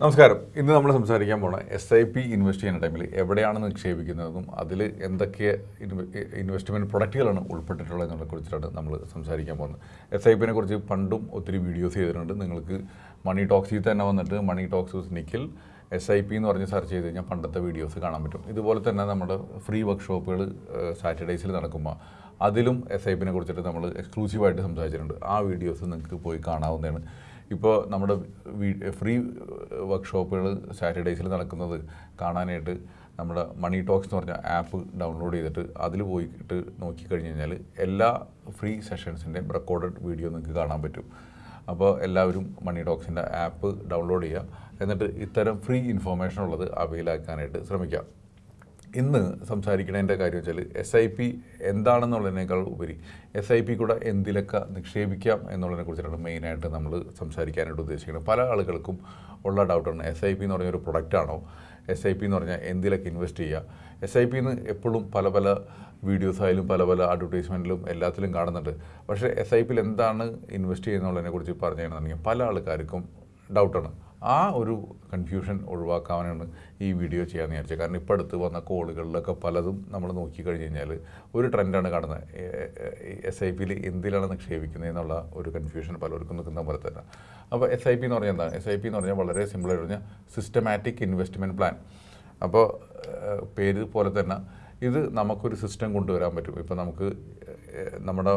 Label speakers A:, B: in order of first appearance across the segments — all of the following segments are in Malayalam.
A: നമസ്കാരം. ഇന്ന് നമ്മൾ സംസാരിക്കാൻ പോണ എസ് ഐ പി ഇൻവെസ്റ്റ് ചെയ്യുന്ന ടൈമിൽ എവിടെയാണ് നിക്ഷേപിക്കുന്നതെന്നും അതിൽ എന്തൊക്കെ ഇൻവെസ്റ്റ്മെന്റ് പ്രൊഡക്റ്റുകളാണ് ഉൾപ്പെട്ടിട്ടുള്ളത് എന്നതിനെ കുറിച്ചിട്ടാണ് നമ്മൾ സംസാരിക്കാൻ പോകുന്നത്. എസ് ഐ പിനെ കുറിച്ച് പണ്ടും ഒത്തിരി വീഡിയോസ് ചെയ്തിട്ടുണ്ട്. നിങ്ങൾക്ക് മണി ടോക്സിൽ തന്നെ വന്നിട്ട് money talks with Nikhil S I P എന്ന് പറഞ്ഞ് സെർച്ച് ചെയ്ത് കഴിഞ്ഞാൽ പണ്ടത്തെ വീഡിയോസ് കാണാൻ പറ്റും. ഇതുപോലെ തന്നെ നമ്മുടെ ഫ്രീ വർക്ക്ഷോപ്പുകൾ സാറ്റർഡേയ്സിൽ നടക്കുമ്പോൾ അതിലും എസ് ഐ പിനെ കുറിച്ചിട്ട് നമ്മൾ എക്സ്ക്ലൂസീവായിട്ട് സംസാരിച്ചിട്ടുണ്ട്. ആ വീഡിയോസ് നിങ്ങൾക്ക് പോയി കാണാവുന്നതാണ്. ഇപ്പോൾ നമ്മുടെ ഫ്രീ വർക്ക്ഷോപ്പുകൾ സാറ്റർഡേയ്സിൽ നടക്കുന്നത് കാണാനായിട്ട് നമ്മുടെ മണി ടോക്സ് എന്ന് പറഞ്ഞ ആപ്പ് ഡൗൺലോഡ് ചെയ്തിട്ട് അതിൽ പോയിട്ട് നോക്കിക്കഴിഞ്ഞ് കഴിഞ്ഞാൽ എല്ലാ ഫ്രീ സെഷൻസിന്റെയും റെക്കോർഡഡ് വീഡിയോ നിങ്ങൾക്ക് കാണാൻ പറ്റും. അപ്പോൾ എല്ലാവരും മണി ടോക്സിന്റെ ആപ്പ് ഡൗൺലോഡ് ചെയ്യുക. എന്നിട്ട് ഇത്തരം ഫ്രീ ഇൻഫോർമേഷൻ ഉള്ളത് അവൈലാക്കാനായിട്ട് ശ്രമിക്കാം. ഇന്ന് സംസാരിക്കണതിന്റെ കാര്യം വെച്ചാൽ എസ് ഐ പി എന്താണെന്നുള്ളതിനേക്കാൾ ഉപരി എസ് ഐ പി കൂടെ എന്തിലൊക്കെ നിക്ഷേപിക്കാം എന്നുള്ളതിനെ കുറിച്ചിട്ടാണ് മെയിനായിട്ട് നമ്മൾ സംസാരിക്കാനായിട്ട് ഉദ്ദേശിക്കുന്നത്. പല ആളുകൾക്കും ഉള്ള ഡൗട്ടാണ് എസ് ഐ പി എന്ന് പറഞ്ഞൊരു പ്രൊഡക്റ്റാണോ എസ് ഐ പി എന്ന് പറഞ്ഞാൽ എന്തിലൊക്കെ ഇൻവെസ്റ്റ് ചെയ്യുക? എസ് ഐ പി എന്ന് എപ്പോഴും പല പല വീഡിയോസ് ആയാലും പല പല അഡ്വർടൈസ്മെന്റിലും എല്ലാത്തിലും കാണുന്നുണ്ട്. പക്ഷേ എസ് ഐ പിയിൽ എന്താണ് ഇൻവെസ്റ്റ് ചെയ്യുന്നുള്ളതിനെ കുറിച്ച് പറഞ്ഞു കഴിഞ്ഞാൽ പല ആൾക്കാർക്കും ഡൗട്ടാണ്. ആ ഒരു കൺഫ്യൂഷൻ ഒഴിവാക്കാനാണ് ഈ വീഡിയോ ചെയ്യാമെന്ന് വിചാരിച്ചത്. കാരണം ഇപ്പോൾ അടുത്ത് വന്ന കോളുകളിലൊക്കെ പലതും നമ്മൾ നോക്കിക്കഴിഞ്ഞ് കഴിഞ്ഞാൽ ഒരു ട്രെൻഡാണ് കാണുന്നത് എസ് ഐ പിയിൽ എന്തിലാണ് നിക്ഷേപിക്കുന്നത് എന്നുള്ള ഒരു കൺഫ്യൂഷൻ പലർക്കും നിൽക്കുന്ന പോലെ തന്നെ. അപ്പോൾ എസ് ഐ പി എന്ന് പറഞ്ഞാൽ എന്താണ് എസ് ഐ പി എന്ന് പറഞ്ഞാൽ വളരെ സിമ്പിളായിട്ട് പറഞ്ഞാൽ സിസ്റ്റമാറ്റിക് ഇൻവെസ്റ്റ്മെന്റ് പ്ലാൻ അപ്പോൾ പേര് പോലെ തന്നെ ഇത് നമുക്കൊരു സിസ്റ്റം കൊണ്ടുവരാൻ പറ്റും. ഇപ്പോൾ നമുക്ക് നമ്മുടെ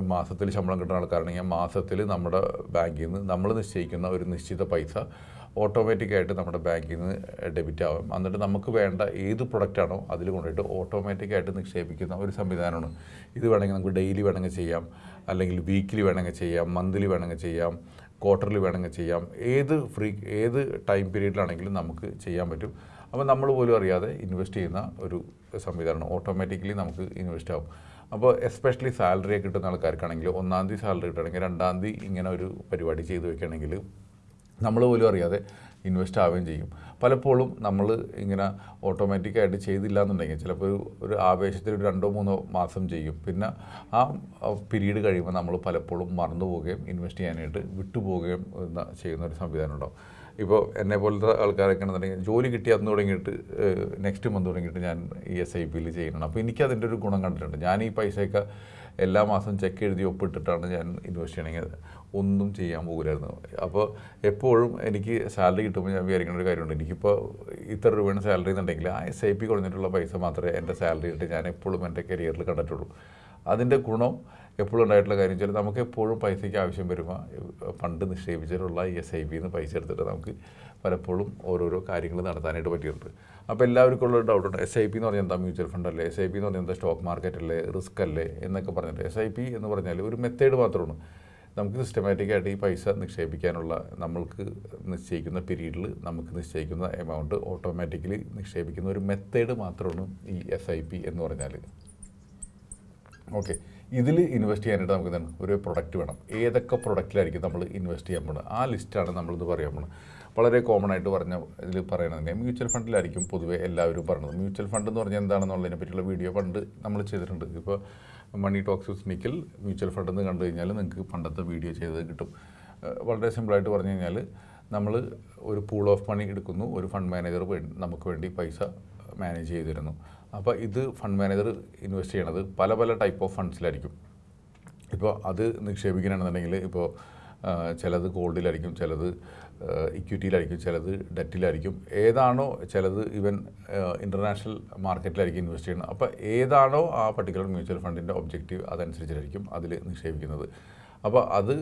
A: മാസത്തിൽ ശമ്പളം കിട്ടുന്ന ആൾക്കാരാണെങ്കിൽ മാസത്തിൽ നമ്മുടെ ബാങ്കിൽ നിന്ന് നമ്മൾ നിശ്ചയിക്കുന്ന ഒരു നിശ്ചിത പൈസ ഓട്ടോമാറ്റിക്കായിട്ട് നമ്മുടെ ബാങ്കിൽ നിന്ന് ഡെബിറ്റ് ആവും. എന്നിട്ട് നമുക്ക് വേണ്ട ഏത് പ്രൊഡക്റ്റാണോ അതിൽ കൊണ്ടുപോയിട്ട് ഓട്ടോമാറ്റിക്കായിട്ട് നിക്ഷേപിക്കുന്ന ഒരു സംവിധാനമാണ്. ഇത് വേണമെങ്കിൽ നമുക്ക് ഡെയിലി വേണമെങ്കിൽ ചെയ്യാം. അല്ലെങ്കിൽ വീക്കിലി വേണമെങ്കിൽ ചെയ്യാം മന്ത്ലി വേണമെങ്കിൽ ചെയ്യാം ക്വാർട്ടർലി വേണമെങ്കിൽ ചെയ്യാം. ഏത് ഫ്രീ ഏത് ടൈം പീരീഡിലാണെങ്കിലും നമുക്ക് ചെയ്യാൻ പറ്റും. അപ്പോൾ നമ്മൾ പോലും അറിയാതെ ഇൻവെസ്റ്റ് ചെയ്യുന്ന ഒരു സംവിധാനമാണ്. ഓട്ടോമാറ്റിക്കലി നമുക്ക് ഇൻവെസ്റ്റ് ആവും. അപ്പോൾ എസ്പെഷ്യലി സാലറി കിട്ടുന്ന ആൾക്കാർക്കാണെങ്കിൽ ഒന്നാം തീയതി സാലറി കിട്ടുകയാണെങ്കിൽ രണ്ടാം തീയതി ഇങ്ങനെ ഒരു പരിപാടി ചെയ്തു വെക്കുകയാണെങ്കിൽ നമ്മൾ പോലും അറിയാതെ ഇൻവെസ്റ്റ് ആവുകയും ചെയ്യും. പലപ്പോഴും നമ്മൾ ഇങ്ങനെ ഓട്ടോമാറ്റിക്കായിട്ട് ചെയ്തില്ല എന്നുണ്ടെങ്കിൽ ചിലപ്പോൾ ഒരു ഒരു ആവേശത്തിൽ ഒരു രണ്ടോ മൂന്നോ മാസം ചെയ്യും. പിന്നെ ആ പീരീഡ് കഴിയുമ്പോൾ നമ്മൾ പലപ്പോഴും മറന്നു പോവുകയും ഇൻവെസ്റ്റ് ചെയ്യാനായിട്ട് വിട്ടുപോവുകയും ചെയ്യുന്ന ഒരു സംവിധാനം ഉണ്ടാവും. ഇപ്പോൾ എന്നെ പോലത്തെ ആൾക്കാരൊക്കെ ആണെന്നുണ്ടെങ്കിൽ ജോലി കിട്ടി അന്ന് തുടങ്ങിയിട്ട് നെക്സ്റ്റ് മന്ത് തുടങ്ങിയിട്ട് ഞാൻ ഈ എസ് ഐ പിയിൽ ചെയ്യുന്നുണ്ട് അപ്പോൾ എനിക്ക് അതിന്റെ ഒരു ഗുണം കണ്ടിട്ടുണ്ട്. ഞാൻ ഈ പൈസയൊക്കെ എല്ലാ മാസം ചെക്ക് എഴുതി ഒപ്പിട്ടിട്ടാണ് ഞാൻ ഇൻവെസ്റ്റ് ചെയ്യണമെങ്കിൽ ഒന്നും ചെയ്യാൻ പോകില്ലായിരുന്നു. അപ്പോൾ എപ്പോഴും എനിക്ക് സാലറി കിട്ടുമ്പോൾ ഞാൻ വിചാരിക്കുന്ന ഒരു കാര്യമുണ്ട്. എനിക്കിപ്പോൾ ഇത്ര രൂപയാണ് സാലറി എന്നുണ്ടെങ്കിൽ ആ എസ് ഐ പി കുറഞ്ഞിട്ടുള്ള പൈസ മാത്രമേ എന്റെ സാലറി ഇട്ട് ഞാൻ എപ്പോഴും എന്റെ കരിയറിൽ കണ്ടിട്ടുള്ളൂ. അതിന്റെ ഗുണം എപ്പോഴും ഉണ്ടായിട്ടുള്ള കാര്യം വെച്ചാൽ നമുക്ക് എപ്പോഴും പൈസയ്ക്ക് ആവശ്യം വരുമ്പോൾ പണ്ട് നിക്ഷേപിച്ചിട്ടുള്ള ഈ എസ് ഐ ബിന്ന് പൈസ എടുത്തിട്ട് നമുക്ക് പലപ്പോഴും ഓരോരോ കാര്യങ്ങൾ നടത്താനായിട്ട് പറ്റിയിട്ടുണ്ട്. അപ്പോൾ എല്ലാവർക്കും ഉള്ള ഡൗട്ടുണ്ട് എസ് ഐ പി എന്ന് പറഞ്ഞാൽ എന്താ? മ്യൂച്വൽ ഫണ്ട് അല്ലേ? എസ് ഐ പി എന്ന് പറഞ്ഞാൽ എന്താ? സ്റ്റോക്ക് മാർക്കറ്റ് അല്ലേ? റിസ്ക് അല്ലേ? എന്നൊക്കെ പറഞ്ഞിട്ട്. എസ് ഐ പി എന്ന് പറഞ്ഞാൽ ഒരു മെത്തേഡ് മാത്രമാണ് നമുക്ക് സിസ്റ്റമാറ്റിക്കായിട്ട് ഈ പൈസ നിക്ഷേപിക്കാനുള്ള നമ്മൾക്ക് നിശ്ചയിക്കുന്ന പീരീഡിൽ നമുക്ക് നിശ്ചയിക്കുന്ന എമൗണ്ട് ഓട്ടോമാറ്റിക്കലി നിക്ഷേപിക്കുന്ന ഒരു മെത്തേഡ് മാത്രമാണ് ഈ എസ് ഐ പി എന്ന് പറഞ്ഞാൽ. ഓക്കെ ഇതിൽ ഇൻവെസ്റ്റ് ചെയ്യാനായിട്ട് നമുക്ക് എന്താണ്? ഒരു പ്രൊഡക്റ്റ് വേണം. ഏതൊക്കെ പ്രൊഡക്റ്റിലായിരിക്കും നമ്മൾ ഇൻവെസ്റ്റ് ചെയ്യാൻ പോകുന്നത് ആ ലിസ്റ്റാണ് നമ്മളിത് പറയാൻ പോകുന്നത് വളരെ കോമൺ ആയിട്ട് പറഞ്ഞ ഇതിൽ പറയണതിന്റെ മ്യൂച്വൽ ഫണ്ടിലായിരിക്കും പൊതുവേ എല്ലാവരും പറയുന്നത് മ്യൂച്വൽ ഫണ്ട് എന്ന് പറഞ്ഞാൽ എന്താണെന്നുള്ളതിനെ പറ്റിയുള്ള വീഡിയോ പണ്ട് നമ്മൾ ചെയ്തിട്ടുണ്ട്. ഇപ്പോൾ മണി ടോക്സ് നിക്കിൽ മ്യൂച്വൽ ഫണ്ട് എന്ന് കണ്ടു കഴിഞ്ഞാൽ നിങ്ങൾക്ക് പണ്ടത്തെ വീഡിയോ ചെയ്തത് കിട്ടും. വളരെ സിമ്പിളായിട്ട് പറഞ്ഞു കഴിഞ്ഞാൽ നമ്മൾ ഒരു പൂൾ ഓഫ് മണി എടുക്കുന്നു. ഒരു ഫണ്ട് മാനേജർ നമുക്ക് വേണ്ടി പൈസ മാനേജ് ചെയ്തിരുന്നു. അപ്പോൾ ഇത് ഫണ്ട് മാനേജർ ഇൻവെസ്റ്റ് ചെയ്യണത് പല പല ടൈപ്പ് ഓഫ് ഫണ്ട്സിലായിരിക്കും ഇപ്പോൾ അത് നിക്ഷേപിക്കണമെന്നുണ്ടെങ്കിൽ ഇപ്പോൾ ചിലത് ഗോൾഡിലായിരിക്കും ചിലത് ഇക്വിറ്റിയിലായിരിക്കും ചിലത് ഡെറ്റിലായിരിക്കും ഏതാണോ ചിലത് ഇവൻ ഇന്റർനാഷണൽ മാർക്കറ്റിലായിരിക്കും ഇൻവെസ്റ്റ് ചെയ്യുന്നത്. അപ്പോൾ ഏതാണോ ആ പർട്ടിക്കുലർ മ്യൂച്വൽ ഫണ്ടിന്റെ ഒബ്ജക്റ്റീവ് അതനുസരിച്ചായിരിക്കും അതിൽ നിക്ഷേപിക്കുന്നത്. അപ്പോൾ അത്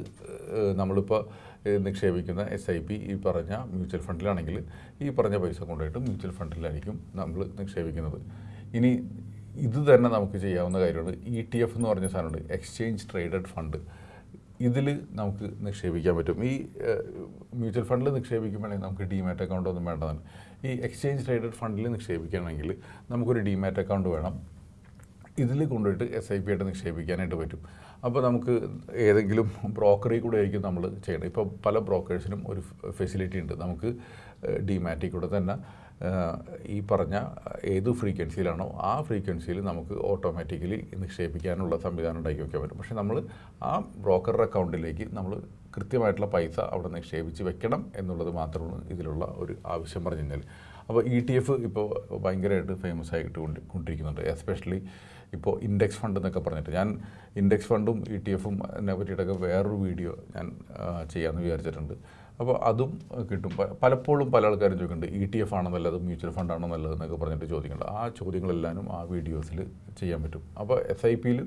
A: നമ്മളിപ്പോൾ നിക്ഷേപിക്കുന്ന എസ് ഐ പി ഈ പറഞ്ഞ മ്യൂച്വൽ ഫണ്ടിലാണെങ്കിൽ ഈ പറഞ്ഞ പൈസ കൊണ്ടുപോയിട്ട് മ്യൂച്വൽ ഫണ്ടിലായിരിക്കും നമ്മൾ നിക്ഷേപിക്കുന്നത്. ഇനി ഇത് തന്നെ നമുക്ക് ചെയ്യാവുന്ന കാര്യമാണ്. ഇ ടി എഫ് എന്ന് പറഞ്ഞ സാധനമുണ്ട്. എക്സ്ചേഞ്ച് ട്രേഡഡ് ഫണ്ട് ഇതിൽ നമുക്ക് നിക്ഷേപിക്കാൻ പറ്റും. ഈ മ്യൂച്വൽ ഫണ്ടിൽ നിക്ഷേപിക്കുമ്പോഴേ നമുക്ക് ഡിമാറ്റ് അക്കൗണ്ട് ഒന്നും വേണ്ടതാണ്. ഈ എക്സ്ചേഞ്ച് ട്രേഡഡ് ഫണ്ടിൽ നിക്ഷേപിക്കണമെങ്കിൽ നമുക്കൊരു ഡിമാറ്റ് അക്കൗണ്ട് വേണം. ഇതിൽ കൊണ്ടുപോയിട്ട് എസ് ഐ പി ആയിട്ട് നിക്ഷേപിക്കാനായിട്ട് പറ്റും. അപ്പോൾ നമുക്ക് ഏതെങ്കിലും ബ്രോക്കറിൽ കൂടെ ആയിരിക്കും നമ്മൾ ചെയ്യണം ഇപ്പോൾ പല ബ്രോക്കേഴ്സിനും ഒരു ഫെസിലിറ്റി ഉണ്ട്. നമുക്ക് ഡിമാറ്റിൽ കൂടെ തന്നെ ഈ പറഞ്ഞ ഏത് ഫ്രീക്വൻസിയിലാണോ ആ ഫ്രീക്വൻസിയിൽ നമുക്ക് ഓട്ടോമാറ്റിക്കലി നിക്ഷേപിക്കാനുള്ള സംവിധാനം ഉണ്ടാക്കി വയ്ക്കാൻ പറ്റും. പക്ഷേ നമ്മൾ ആ ബ്രോക്കറുടെ അക്കൗണ്ടിലേക്ക് നമ്മൾ കൃത്യമായിട്ടുള്ള പൈസ അവിടെ നിക്ഷേപിച്ച് വെക്കണം എന്നുള്ളത് മാത്രമാണ് ഇതിലുള്ള ഒരു ആവശ്യം പറഞ്ഞു കഴിഞ്ഞാൽ അപ്പോൾ ഇ ടി എഫ് ഇപ്പോൾ ഭയങ്കരമായിട്ട് ഫേമസ് ആയിട്ട് കൊണ്ട് കൊണ്ടിരിക്കുന്നുണ്ട്. എസ്പെഷ്യലി ഇപ്പോൾ ഇൻഡെക്സ് ഫണ്ട് എന്നൊക്കെ പറഞ്ഞിട്ട് ഞാൻ ഇൻഡെക്സ് ഫണ്ടും ഇ ടി എഫും എന്നെ പറ്റിയിട്ടൊക്കെ വേറൊരു വീഡിയോ ഞാൻ ചെയ്യാമെന്ന് വിചാരിച്ചിട്ടുണ്ട്. അപ്പോൾ അതും കിട്ടും. പലപ്പോഴും പല ആൾക്കാരും ചോദിക്കുന്നുണ്ട് ഇ ടി എഫ് ആണോ നല്ലത്? മ്യൂച്വൽ ഫണ്ട് ആണോ നല്ലത്? എന്നൊക്കെ പറഞ്ഞിട്ട് ചോദിക്കുന്നുണ്ട്. ആ ചോദ്യങ്ങളെല്ലാം ആ വീഡിയോസിൽ ചെയ്യാൻ പറ്റും. അപ്പോൾ എസ് ഐ പിയിൽ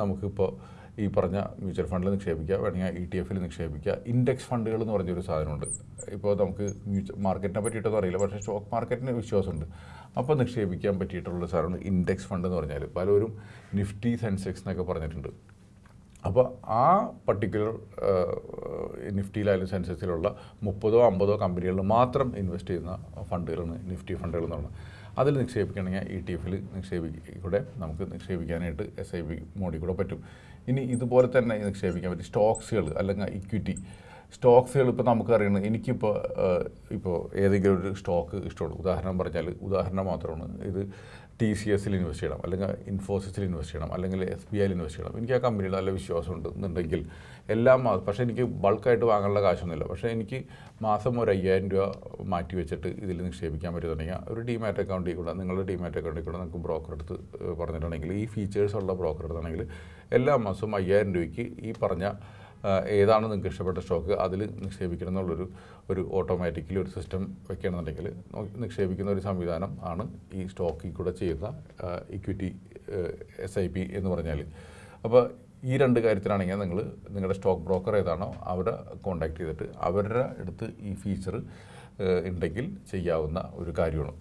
A: നമുക്കിപ്പോൾ ഈ പറഞ്ഞ മ്യൂച്വൽ ഫണ്ടിൽ നിക്ഷേപിക്കുക വേണമെങ്കിൽ ഇ ടി എഫിൽ നിക്ഷേപിക്കുക. ഇൻഡെക്സ് ഫണ്ടുകൾ എന്ന് പറഞ്ഞൊരു സാധനമുണ്ട്. ഇപ്പോൾ നമുക്ക് മ്യൂച്വൽ മാർക്കറ്റിനെ പറ്റിയിട്ടൊന്നും അറിയില്ല. പക്ഷേ സ്റ്റോക്ക് മാർക്കറ്റിന് വിശ്വാസമുണ്ട്. അപ്പോൾ നിക്ഷേപിക്കാൻ പറ്റിയിട്ടുള്ള സാധനമാണ് ഇൻഡെക്സ് ഫണ്ട് എന്ന് പറഞ്ഞാൽ. പലരും നിഫ്റ്റി സെൻസെക്സ് എന്നൊക്കെ പറഞ്ഞിട്ടുണ്ട്. അപ്പോൾ ആ പർട്ടിക്കുലർ നിഫ്റ്റിയിലായാലും സെൻസസിലുള്ള മുപ്പതോ അമ്പതോ കമ്പനികളിൽ മാത്രം ഇൻവെസ്റ്റ് ചെയ്യുന്ന ഫണ്ടുകളാണ് നിഫ്റ്റി ഫണ്ടുകൾ എന്ന് പറയുന്നത് അതിൽ നിക്ഷേപിക്കണമെങ്കിൽ ഇ ടി എഫിൽ നിക്ഷേപിക്കൂടെ നമുക്ക് നിക്ഷേപിക്കാനായിട്ട് എസ് ഐ ബി മോഡിൽ കൂടെ പറ്റും. ഇനി ഇതുപോലെ തന്നെ നിക്ഷേപിക്കാൻ പറ്റും സ്റ്റോക്സുകൾ അല്ലെങ്കിൽ ഇക്വിറ്റി സ്റ്റോക്സുകൾ ഇപ്പോൾ നമുക്കറിയണം. എനിക്കിപ്പോൾ ഇപ്പോൾ ഏതെങ്കിലും ഒരു സ്റ്റോക്ക് ഇഷ്ടമുള്ളൂ. ഉദാഹരണം പറഞ്ഞാൽ ഉദാഹരണം മാത്രമാണ്. ഇത് ടി സി എസിൽ ഇൻവെസ്റ്റ് ചെയ്യണം അല്ലെങ്കിൽ ഇൻഫോസിസിൽ ഇൻവെസ്റ്റ് ചെയ്യണം അല്ലെങ്കിൽ എസ് ബി ഐയിൽ ഇൻവെസ്റ്റ് ചെയ്യണം. എനിക്ക് ആ കമ്പനിയിൽ നല്ല വിശ്വാസം എന്നുണ്ടെങ്കിൽ എല്ലാം മാസം പക്ഷേ എനിക്ക് ബൾക്കായിട്ട് വാങ്ങാനുള്ള കാശൊന്നുമില്ല. പക്ഷേ എനിക്ക് മാസം ഒരു അയ്യായിരം രൂപ മാറ്റി വെച്ചിട്ട് ഇതിൽ നിക്ഷേപിക്കാൻ പറ്റുന്നുണ്ടെങ്കിൽ ഒരു ഡിമാറ്റ് അക്കൗണ്ടിൽ കൂടെ നിങ്ങളുടെ ഡിമാറ്റ് അക്കൗണ്ടിൽ കൂടെ നിങ്ങൾക്ക് ബ്രോക്കർ എടുത്ത് പറഞ്ഞിട്ടുണ്ടെങ്കിൽ ഈ ഫീച്ചേഴ്സ് ഉള്ള ബ്രോക്കർ എടുത്താണെങ്കിൽ എല്ലാ മാസവും അയ്യായിരം രൂപയ്ക്ക് ഈ പറഞ്ഞ ഏതാണ് നിങ്ങൾക്ക് ഇഷ്ടപ്പെട്ട സ്റ്റോക്ക് അതിൽ നിക്ഷേപിക്കണം എന്നുള്ളൊരു ഒരു ഓട്ടോമാറ്റിക്കലി ഒരു സിസ്റ്റം വെക്കണമെന്നുണ്ടെങ്കിൽ നിക്ഷേപിക്കുന്ന ഒരു സംവിധാനം ആണ് ഈ സ്റ്റോക്കിൽ കൂടെ ചെയ്യുന്ന ഇക്വിറ്റി എസ് ഐ പി എന്ന് പറഞ്ഞാൽ. അപ്പോൾ ഈ രണ്ട് കാര്യത്തിലാണെങ്കിൽ നിങ്ങൾ നിങ്ങളുടെ സ്റ്റോക്ക് ബ്രോക്കർ ഏതാണോ അവരെ കോൺടാക്ട് ചെയ്തിട്ട് അവരുടെ അടുത്ത് ഈ ഫീച്ചർ ഉണ്ടെങ്കിൽ ചെയ്യാവുന്ന ഒരു കാര്യമാണ്.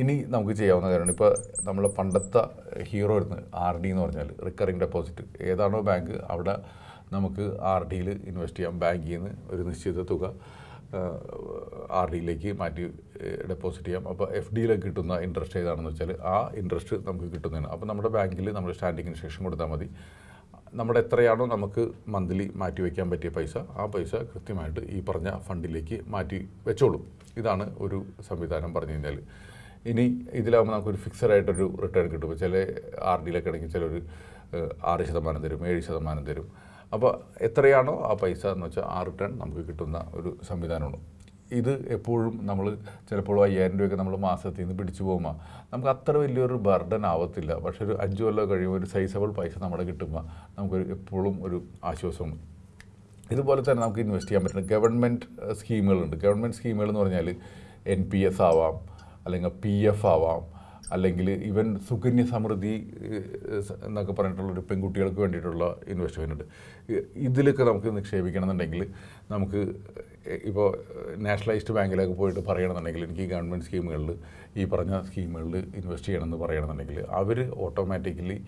A: ഇനി നമുക്ക് ചെയ്യാവുന്ന കാര്യമാണ്. ഇപ്പോൾ നമ്മൾ പണ്ടത്തെ ഹീറോ ഇരുന്ന് ആർ ഡി എന്ന് പറഞ്ഞാൽ റിക്കറിങ് ഡെപ്പോസിറ്റ് ഏതാണോ ബാങ്ക് അവിടെ നമുക്ക് ആർ ഡിയിൽ ഇൻവെസ്റ്റ് ചെയ്യാം. ബാങ്കിൽ നിന്ന് ഒരു നിശ്ചിത തുക ആർ ഡിയിലേക്ക് മാറ്റി ഡെപ്പോസിറ്റ് ചെയ്യാം. അപ്പോൾ എഫ് ഡിയിലേക്ക് കിട്ടുന്ന ഇൻട്രസ്റ്റ് ഏതാണെന്ന് വെച്ചാൽ ആ ഇൻട്രസ്റ്റ് നമുക്ക് കിട്ടുന്നതാണ്. അപ്പോൾ നമ്മുടെ ബാങ്കിൽ നമ്മൾ സ്റ്റാൻഡിങ് ഇൻസ്ട്രക്ഷൻ കൊടുത്താൽ മതി. നമ്മുടെ എത്രയാണോ നമുക്ക് മന്ത്ലി മാറ്റി വയ്ക്കാൻ പറ്റിയ പൈസ ആ പൈസ കൃത്യമായിട്ട് ഈ പറഞ്ഞ ഫണ്ടിലേക്ക് മാറ്റി വെച്ചോളും. ഇതാണ് ഒരു സംവിധാനം പറഞ്ഞു കഴിഞ്ഞാൽ ഇനി ഇതിലാകുമ്പോൾ നമുക്കൊരു ഫിക്സഡ് ആയിട്ടൊരു റിട്ടേൺ കിട്ടും. ചില ആർ ഡിയിലൊക്കെ ആണെങ്കിൽ ചിലർ ആറ് ശതമാനം തരും ഏഴ് ശതമാനം തരും. അപ്പോൾ എത്രയാണോ ആ പൈസ എന്ന് വെച്ചാൽ ആ റിട്ടേൺ നമുക്ക് കിട്ടുന്ന ഒരു സംവിധാനമാണ് ഇത് എപ്പോഴും നമ്മൾ ചിലപ്പോൾ അയ്യായിരം രൂപയൊക്കെ നമ്മൾ മാസത്തിൽ നിന്ന് പിടിച്ചു പോകുമ്പോൾ നമുക്ക് അത്ര വലിയൊരു ബർഡൻ ആവത്തില്ല. പക്ഷെ ഒരു അഞ്ച് കൊല്ലം കഴിയുമ്പോൾ ഒരു സൈസബിൾ പൈസ നമ്മുടെ കിട്ടുമ്പോൾ നമുക്കൊരു എപ്പോഴും ഒരു ആശ്വാസമാണ് ഇതുപോലെ തന്നെ നമുക്ക് ഇൻവെസ്റ്റ് ചെയ്യാൻ പറ്റുന്ന ഗവൺമെന്റ് സ്കീമുകളുണ്ട്. ഗവൺമെന്റ് സ്കീമുകൾ എന്ന് പറഞ്ഞാൽ എൻ പി എസ് ആവാം അല്ലെങ്കിൽ പി എഫ് ആവാം അല്ലെങ്കിൽ ഇവൻ സുകന്യ സമൃദ്ധി എന്നൊക്കെ പറഞ്ഞിട്ടുള്ള പറഞ്ഞിട്ടുള്ളൊരു പെൺകുട്ടികൾക്ക് വേണ്ടിയിട്ടുള്ള ഇൻവെസ്റ്റ്മെന്റ് ഇതിലൊക്കെ നമുക്ക് നിക്ഷേപിക്കണം എന്നുണ്ടെങ്കിൽ നമുക്ക് ഇപ്പോൾ നാഷണലൈസ്ഡ് ബാങ്കിലൊക്കെ പോയിട്ട് പറയണമെന്നുണ്ടെങ്കിൽ എനിക്ക് ഈ ഗവൺമെന്റ് സ്കീമുകളിൽ ഈ പറഞ്ഞ സ്കീമുകളിൽ ഇൻവെസ്റ്റ് ചെയ്യണമെന്ന് പറയണമെന്നുണ്ടെങ്കിൽ അവർ ഓട്ടോമാറ്റിക്കലി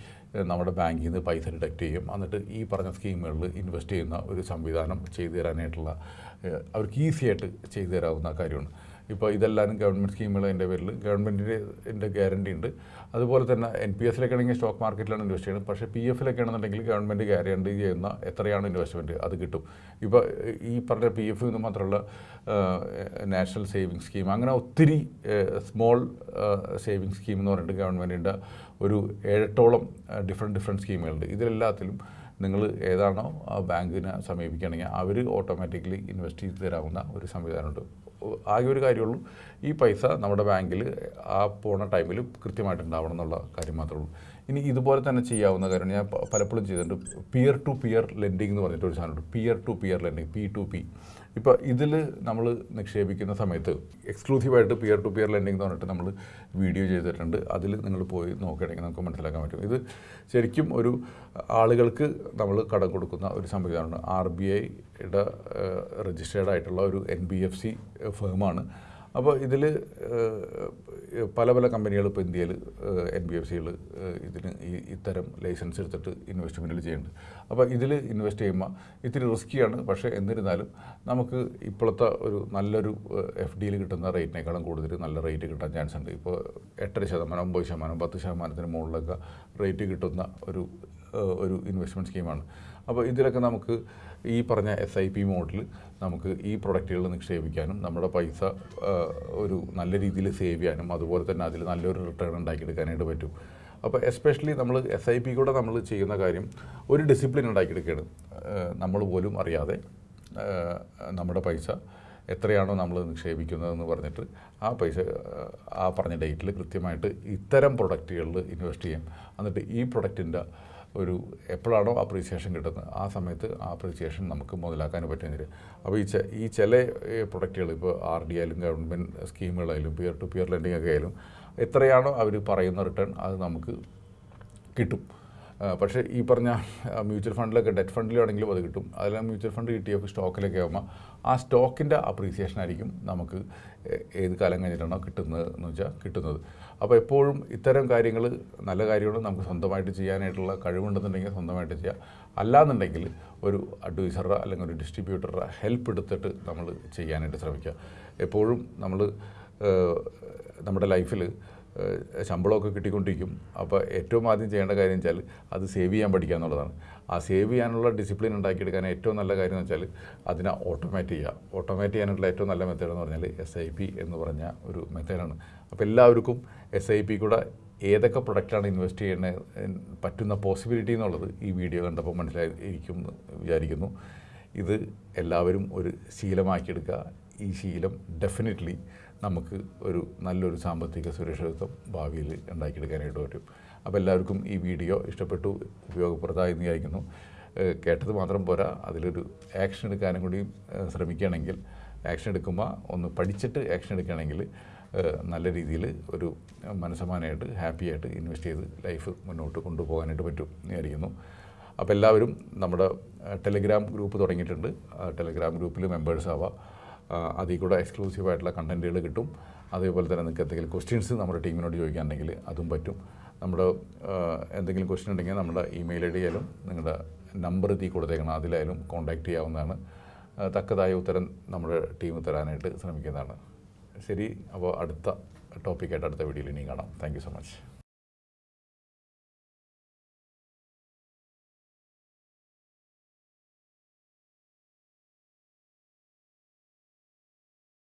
A: നമ്മുടെ ബാങ്കിൽ നിന്ന് പൈസ ഡിഡക്റ്റ് ചെയ്യും. എന്നിട്ട് ഈ പറഞ്ഞ സ്കീമുകളിൽ ഇൻവെസ്റ്റ് ചെയ്യുന്ന ഒരു സംവിധാനം ചെയ്തു തരാനായിട്ടുള്ള അവർക്ക് ഈസിയായിട്ട് ചെയ്തു തരാവുന്ന കാര്യമാണ്. ഇപ്പോൾ ഇതെല്ലാവരും ഗവൺമെന്റ് സ്കീമുകൾ എന്റെ പേരിൽ ഗവൺമെന്റിന്റെ ഗ്യാരണ്ടി ഉണ്ട്. അതുപോലെ തന്നെ എൻ പി എസിലൊക്കെ ആണെങ്കിൽ സ്റ്റോക്ക് മാർക്കറ്റിലാണ് ഇൻവെസ്റ്റ് ചെയ്യുന്നത്. പക്ഷേ പി എഫിലൊക്കെ ആണെന്നുണ്ടെങ്കിൽ ഗവൺമെന്റ് ഗ്യാരണ്ടി ചെയ്യുന്ന എത്രയാണ് ഇൻവെസ്റ്റ്മെന്റ് അത് കിട്ടും. ഇപ്പോൾ ഈ പറഞ്ഞ പി എഫ് എന്ന് മാത്രമല്ല നാഷണൽ സേവിങ് സ്കീം അങ്ങനെ ഒത്തിരി സ്മോൾ സേവിങ് സ്കീം എന്ന് പറഞ്ഞിട്ട് ഗവൺമെന്റിന്റെ ഒരു ഏഴെട്ടോളം ഡിഫറെന്റ് ഡിഫറെന്റ് സ്കീമുകളുണ്ട് ഇതിലെല്ലാത്തിലും നിങ്ങൾ ഏതാണോ ആ ബാങ്കിനെ സമീപിക്കുകയാണെങ്കിൽ അവർ ഓട്ടോമാറ്റിക്കലി ഇൻവെസ്റ്റ് ചെയ്ത് തരാവുന്ന ഒരു സംവിധാനമുണ്ട്. ആകെ ഒരു കാര്യമുള്ളൂ. ഈ പൈസ നമ്മുടെ ബാങ്കിൽ ആ പോണ ടൈമിൽ കൃത്യമായിട്ട് ഉണ്ടാവണം എന്നുള്ള കാര്യം മാത്രമേ ഉള്ളൂ. ഇനി ഇതുപോലെ തന്നെ ചെയ്യാവുന്ന കാര്യമാണ്. ഞാൻ പലപ്പോഴും ചെയ്തിട്ടുണ്ട്. പിയർ ടു പിയർ ലെൻഡിങ് എന്ന് പറഞ്ഞിട്ട് ഒരു സാധനമുണ്ട്. Peer to peer lending P to P ഇപ്പോൾ ഇതിൽ നമ്മൾ നിക്ഷേപിക്കുന്ന സമയത്ത് എക്സ്ക്ലൂസീവായിട്ട് പിയർ ടു പിയർ ലെൻഡിങ് എന്ന് പറഞ്ഞിട്ട് നമ്മൾ വീഡിയോ ചെയ്തിട്ടുണ്ട്. അതിൽ നിങ്ങൾ പോയി നോക്കുകയാണെങ്കിൽ നമുക്ക് മനസ്സിലാക്കാൻ പറ്റും. ഇത് ശരിക്കും ഒരു ആളുകൾക്ക് നമ്മൾ കടം കൊടുക്കുന്ന ഒരു സംവിധാനമാണ്. ആർ ബി ഐയുടെ രജിസ്റ്റേർഡ് ആയിട്ടുള്ള ഒരു എൻ ബി എഫ് സി ഫേമാണ് അപ്പോൾ ഇതിൽ പല പല കമ്പനികൾ ഇപ്പോൾ ഇന്ത്യയിൽ എൻ ബി എഫ് സികൾ ഇതിന് ഈ ഇത്തരം ലൈസൻസ് എടുത്തിട്ട് ഇൻവെസ്റ്റ്മെന്റിൽ ചെയ്യുന്നുണ്ട്. അപ്പോൾ ഇതിൽ ഇൻവെസ്റ്റ് ചെയ്യുമ്പോൾ ഇത്തിരി റിസ്ക്കിയാണ് പക്ഷേ എന്നിരുന്നാലും നമുക്ക് ഇപ്പോഴത്തെ ഒരു നല്ലൊരു എഫ് ഡിയിൽ കിട്ടുന്ന റേറ്റിനേക്കാളും കൂടുതൽ നല്ല റേറ്റ് കിട്ടാൻ ചാൻസ് ഉണ്ട്. ഇപ്പോൾ എട്ടര ശതമാനം ഒമ്പത് ശതമാനം പത്ത് ശതമാനത്തിന് മുകളിലൊക്കെ റേറ്റ് കിട്ടുന്ന ഒരു ഒരു ഇൻവെസ്റ്റ്മെന്റ് സ്കീമാണ് അപ്പോൾ ഇതിലൊക്കെ നമുക്ക് ഈ പറഞ്ഞ എസ് ഐ പി മോഡിൽ നമുക്ക് ഈ പ്രൊഡക്റ്റുകൾ നിക്ഷേപിക്കാനും നമ്മുടെ പൈസ ഒരു നല്ല രീതിയിൽ സേവ് ചെയ്യാനും അതുപോലെ തന്നെ അതിൽ നല്ലൊരു റിട്ടേൺ ഉണ്ടാക്കിയെടുക്കാനായിട്ട് പറ്റും. അപ്പോൾ എസ്പെഷ്യലി നമ്മൾ എസ് ഐ പി കൂടെ നമ്മൾ ചെയ്യുന്ന കാര്യം ഒരു ഡിസിപ്ലിൻ ഉണ്ടാക്കിയെടുക്കുകയാണ്. നമ്മൾ പോലും അറിയാതെ നമ്മുടെ പൈസ എത്രയാണോ നമ്മൾ നിക്ഷേപിക്കുന്നതെന്ന് പറഞ്ഞിട്ട് ആ പൈസ ആ പറഞ്ഞ ഡേറ്റിൽ കൃത്യമായിട്ട് ഇത്തരം പ്രൊഡക്റ്റുകളിൽ ഇൻവെസ്റ്റ് ചെയ്യാം. എന്നിട്ട് ഈ പ്രൊഡക്റ്റിന്റെ ഒരു എപ്പോഴാണോ അപ്രീസിയേഷൻ കിട്ടുന്നത് ആ സമയത്ത് ആ അപ്രീസിയേഷൻ നമുക്ക് മുതലാക്കാൻ പറ്റുന്നില്ല. അപ്പോൾ ഈ ഈ ചില പ്രൊഡക്റ്റുകൾ ഇപ്പോൾ ആർ ഡി ആയാലും ഗവൺമെന്റ് സ്കീമുകളായാലും പിയർ ടു പിയർ ലെൻഡിങ് ഒക്കെ ആയാലും എത്രയാണോ അവർ പറയുന്ന റിട്ടേൺ അത് നമുക്ക് കിട്ടും. പക്ഷേ ഈ പറഞ്ഞ മ്യൂച്വൽ ഫണ്ടിലൊക്കെ ഡെറ്റ് ഫണ്ടിലാണെങ്കിലും അത് കിട്ടും. അതെല്ലാം മ്യൂച്വൽ ഫണ്ട് കിട്ടിയൊക്കെ സ്റ്റോക്കിലൊക്കെ ആകുമ്പോൾ ആ സ്റ്റോക്കിന്റെ അപ്രീസിയേഷൻ ആയിരിക്കും നമുക്ക് ഏത് കാലം കഴിഞ്ഞിട്ടാണോ കിട്ടുന്നത് എന്ന് വെച്ചാൽ കിട്ടുന്നത്. അപ്പോൾ എപ്പോഴും ഇത്തരം കാര്യങ്ങൾ നല്ല കാര്യങ്ങൾ നമുക്ക് സ്വന്തമായിട്ട് ചെയ്യാനായിട്ടുള്ള കഴിവുണ്ടെന്നുണ്ടെങ്കിൽ സ്വന്തമായിട്ട് ചെയ്യാം. അല്ലാന്നുണ്ടെങ്കിൽ ഒരു അഡ്വൈസറുടെ അല്ലെങ്കിൽ ഒരു ഡിസ്ട്രിബ്യൂട്ടറുടെ ഹെൽപ്പ് എടുത്തിട്ട് നമ്മൾ ചെയ്യാനായിട്ട് ശ്രമിക്കുക. എപ്പോഴും നമ്മൾ നമ്മുടെ ലൈഫിൽ ശമ്പളമൊക്കെ കിട്ടിക്കൊണ്ടിരിക്കും. അപ്പോൾ ഏറ്റവും ആദ്യം ചെയ്യേണ്ട കാര്യം വെച്ചാൽ അത് സേവ് ചെയ്യാൻ പഠിക്കുക എന്നുള്ളതാണ്. ആ സേവ് ചെയ്യാനുള്ള ഡിസിപ്ലിൻ ഉണ്ടാക്കിയെടുക്കാൻ ഏറ്റവും നല്ല കാര്യം എന്ന് വെച്ചാൽ അതിനെ ഓട്ടോമാറ്റ് ചെയ്യുക. ഓട്ടോമാറ്റ് ചെയ്യാനുള്ള ഏറ്റവും നല്ല മെത്തേഡ് എന്ന് പറഞ്ഞാൽ എസ് ഐ പി എന്ന് പറഞ്ഞ ഒരു മെത്തേഡാണ് അപ്പോൾ എല്ലാവർക്കും എസ് ഐ പി കൂടെ ഏതൊക്കെ പ്രൊഡക്റ്റാണ് ഇൻവെസ്റ്റ് ചെയ്യുന്നത് പറ്റുന്ന പോസിബിലിറ്റി എന്നുള്ളത് ഈ വീഡിയോ കണ്ടപ്പോൾ മനസ്സിലായിരിക്കും എന്ന് വിചാരിക്കുന്നു. ഇത് എല്ലാവരും ഒരു ശീലമാക്കിയെടുക്കുക. ഈ ശീലം ഡെഫിനറ്റ്ലി നമുക്ക് ഒരു നല്ലൊരു സാമ്പത്തിക സുരക്ഷിതത്വം ഭാവിയിൽ ഉണ്ടാക്കിയെടുക്കാനായിട്ട് പറ്റും. അപ്പോൾ എല്ലാവർക്കും ഈ വീഡിയോ ഇഷ്ടപ്പെട്ടു ഉപയോഗപ്രദമായി എന്ന് വിചാരിക്കുന്നു കേട്ടത് മാത്രം പോരാ അതിലൊരു ആക്ഷൻ എടുക്കാനും കൂടി ശ്രമിക്കുകയാണെങ്കിൽ ആക്ഷൻ എടുക്കുമ്പോൾ ഒന്ന് പഠിച്ചിട്ട് ആക്ഷൻ എടുക്കുകയാണെങ്കിൽ നല്ല രീതിയിൽ ഒരു മനസ്സമാനമായിട്ട് ഹാപ്പി ആയിട്ട് ഇൻവെസ്റ്റ് ചെയ്ത് ലൈഫ് മുന്നോട്ട് കൊണ്ടുപോകാനായിട്ട് പറ്റും എന്ന് വിചാരിക്കുന്നു. അപ്പോൾ എല്ലാവരും നമ്മുടെ ടെലിഗ്രാം ഗ്രൂപ്പ് തുടങ്ങിയിട്ടുണ്ട്. ടെലിഗ്രാം ഗ്രൂപ്പിൽ മെമ്പേഴ്സ് ആവാം. അതിൽ കൂടെ എക്സ്ക്ലൂസീവ് ആയിട്ടുള്ള കണ്ടന്റുകൾ കിട്ടും. അതേപോലെ തന്നെ നിങ്ങൾക്ക് എന്തെങ്കിലും ക്വസ്റ്റ്യൻസ് നമ്മുടെ ടീമിനോട് ചോദിക്കാനുണ്ടെങ്കിൽ അതും പറ്റും. നമ്മുടെ എന്തെങ്കിലും ക്വസ്റ്റ്യൻ ഉണ്ടെങ്കിൽ നമ്മുടെ ഇമെയിൽ ഐ ഡി ആയാലും നിങ്ങളുടെ നമ്പർ തീ കൊടുത്തേക്കണം. അതിലായാലും കോൺടാക്റ്റ് ചെയ്യാവുന്നതാണ്. തക്കതായ ഉത്തരം നമ്മുടെ ടീം തരാനായിട്ട് ശ്രമിക്കുന്നതാണ്. ശരി അപ്പോൾ അടുത്ത ടോപ്പിക്കായിട്ട് അടുത്ത വീഡിയോയിൽ ഇനിയും കാണാം. Thank so much